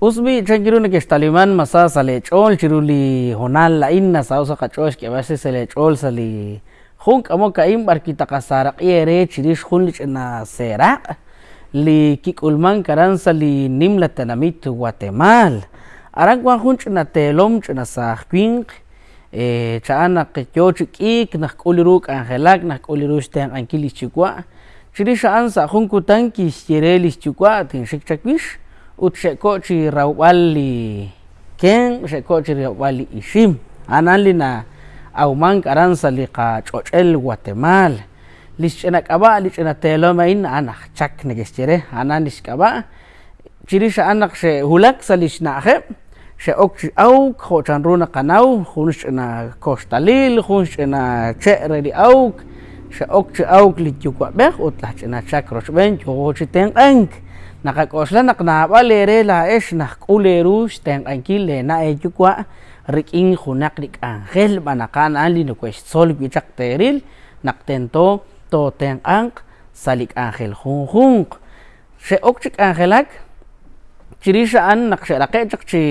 usbi changiru ne que taliman masa sale chol chiruli honal la inna sa usa kachosh que a veces se le chol sali. Jun kamo kaim barkita kasara qiere chirish jun lichna seraq li kikulman karan sali nimla tanamit guatemala aran kwan jun chna telom chna sa kwing e qyo chikik nak kuliruk angelak nak kulirus ten ankili chikwa. Chirish an sa jun kutan ki chireli chikwa tin shik chakwish ut shekochi rawali ken shekochi rawali ishim. Anali na auman karansa li qa chochel guatemala lichena kaba lichena teloma in anak chak negeschere anan liskaba chirisha anak she hulak salishna khe she ok au khochan runa kanau. Khunshna kostalil khunshna chere li au she ok au li chukwa beh utlachna chak roshben chochiten ank nakakosla naknab'alere la ex najk'ulerux tenq'ankil lena eyukwa rik'in junaq rik'anjel b'anaqan an li nukwextzol wichaq teril naqtento to tenq'anq salik'anjel jun junq xe'ok chi k'anjelak chirix ra'an naq xeraqe' chaq chi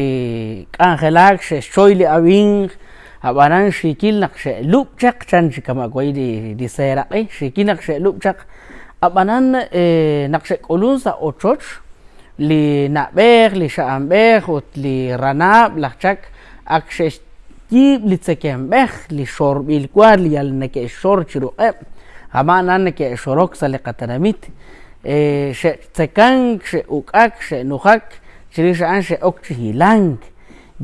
k'anjelak xexchoy li awinj ab'aran xikil naq xe'lub' chaq chan chi kamak'oy li seraq'ij xikil naq xe'lub' chaq abanan eh, naqxek'ulun sa ochoch li nab'ej li xa'anb'ej ut li ranab' lajchak ak xextib li tzekemb'ej li xorb'il kwar li yal neke'xor chi ruq'eb' jama' nan neke'xorok sa li qatanamit eh, xe'tzekank xe'uk'ak xe'nujak chirix ra'an xe'ok chi hilank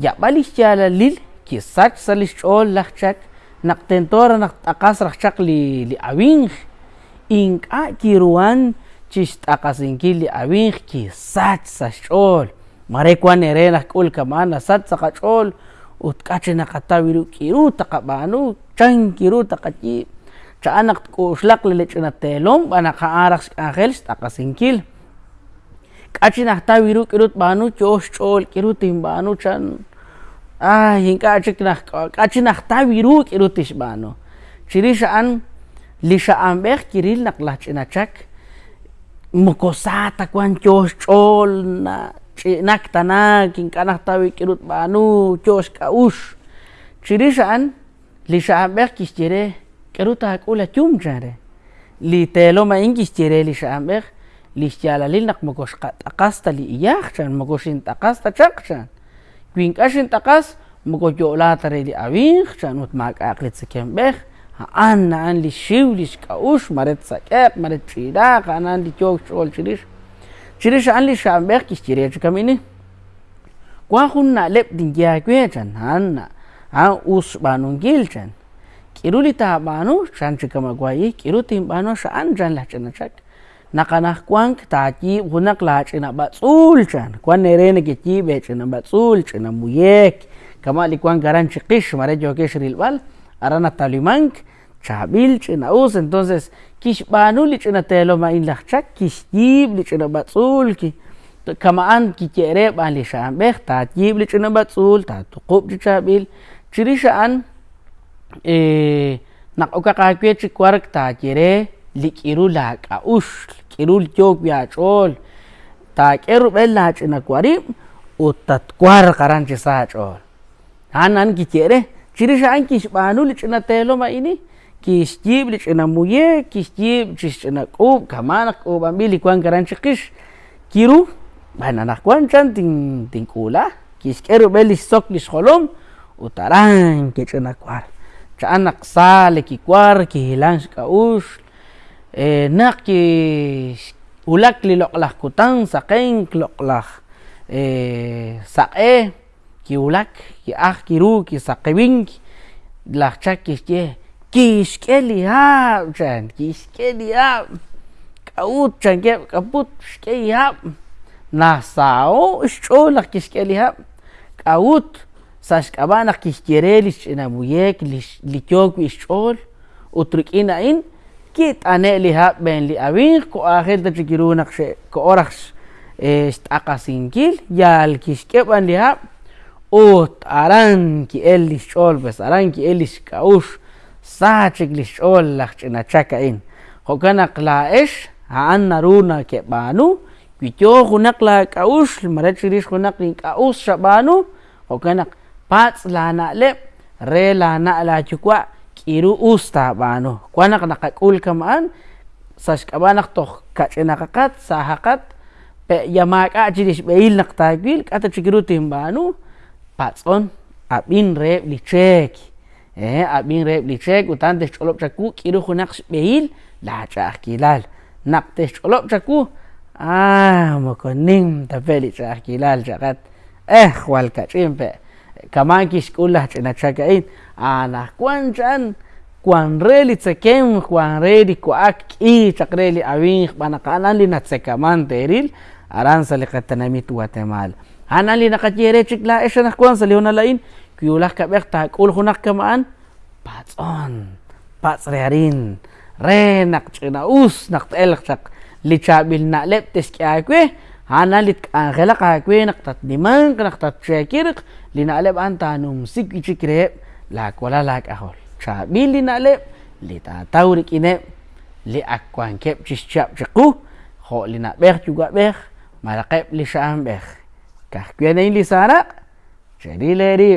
yab'al ixyalalil kisach sa li xch'ol lajchak naqtentora naqt'aqas rajchaq li li awinj ink'a kiruan chixt'aqasinkil li awinj kisach sa xch'ol mare kuan nere najk'ul kaman nasach sa qach'ol ut k'achi naqataw iru k'iru taqab'anu chan kiru taqach'ib' cha'an naq tk'u'xlaq li lich'natelom b'anaq ja'araj xk'anjel xt'aqasinkil k'achi najtaw iru k'iru tb'anu cho'oj xch'ol k'iru tinb'anu chan. Ay ink'a chik naj k'achi najtaw iru k'iru tixb'anu chirix xa'an li xa'anb'ej kiril naq laj ch'inachak mokosata kwan cho'oj xch'ol na ch'inak tanak ink'a najtaw ik'irut b'anu cho'oj xk'a'ux chirix xa'an li xa'anb'ej kixchire k'iru tajk'ul achum chare. Li telom a'in kixchire li xa'anb'ej li xyalalil naq moko xqat'aqas ta li iyaj chan moko xint'aqas ta chaq chan. Wi ink'a xint'aqas moko yo'la ta re li awinj chan ut mak'aq Anan li shiulish kaush maret saker maret chira anan li kyok chol chirish chirish an li shambek kish chirech kamini kwa khunna lep dingya kwechan hanna an us banun gilchan kiruli ta banu chan chikama gwai kirutin banu shan jan la chana chak nakanah kwank ta ki hunak la china ba tsul chan kwan nerene ke ki be china ba tsul china muyek kama li kwan garan chikish mare jokesh rilbal bal aranatalimánk chávil chinaús entonces kixpanuli chinatelomainlajchá kixyibli chinapatzulki kama'an kike'rep'an lixa'anb'ej taatyibli chinapatzul taatuqup'chi chávil chiri xa'an nak'okak'akyue chikwark taatyere lik'irú laak'a'úxl k'irú ltyooc wyach'ool taak'erub'ej laach'inakuarib' utatkuarqaranchi saach'ool jaan an kike're u tatkwar qaran chi sa ch'ol jan an kike're chirix xa'an kixb'anu li ch'inatelom a'ini kixyib' li ch'inamuyek kixyib' chix ch'inak'ub' kama' naq k'ub'anb'il li kuan karan chiqix kiru b'an anaj kuan chan tin tink'ulaj kixk'e rub'el li sook li xjolom u taran kech'inakwar cha'an naq sale kikwar kijilan xk'a'ux naq ki ulak li loq'laj kutan saqen loq'laj saq'e kiwlak ki'aj kiru kisaqewink laj chak kixye kixk'e li haab' chan kixk'e li haab' k'a'ut chan keb' k'aput xk'e li haab' najsa'o xch'ol laj kixk'e li haab' k'awut sa xk'ab'a' naq kixkere li xch'inamuyek li kyook wi xch'ol ut rik'in a'in kit'ane' li haab' b'en li awinj ko'ajel ta chikiru naq ko'oraj xt'aqasinkil yal kixk'e b'an li haab' ut aran ki'el li xch'ol pues aran ki'el li xk'a'ux sa chik li xch'ol laj ch'inachak a'in jo'kan naq la'ex ja'an naru nakeb'anu Kuityo hunak la kaus, maret siris hunak ni kaus shabanu, o kanak pats la na le, re la na la chukwa, kiru usta banu. Kuanak nakakul kamaan, sas kabanak toh kachenakakat, sahakat, pe yamak a chiris beil nak tagil, kata chikirutim banu, pats on, abin re lichek. Eh, abin re lichek, utan des cholop chaku, kiru hunak beil, la chak kilal. Nak des cholop chaku, Ah, mokonim tapeli cha kilal chakat. Eh, wal ka chimpe. Kaman kis kulah china chakain. Ana kwan chan kwan reli tsekem kwan reli kuak i chakreli awin bana kanan li natsekaman teril aran sali katanamit Guatemala. Ana li nakatiere chikla esha na kwan sali una lain. Kuyulah ka bekta kul hunak kamaan patson pats rearin. Re nak china us nak telak chak lichabil na lep tes kyakwe hana lit angela kakwe naktat dimang naktat chekirik lina lep antanum sik ichikre lak wala lak ahol chabil lina lep lita taurik ine li akwan kep chischap chaku ho lina beh juga beh. Malakep li syam beh kah kwe na li sana jadi leri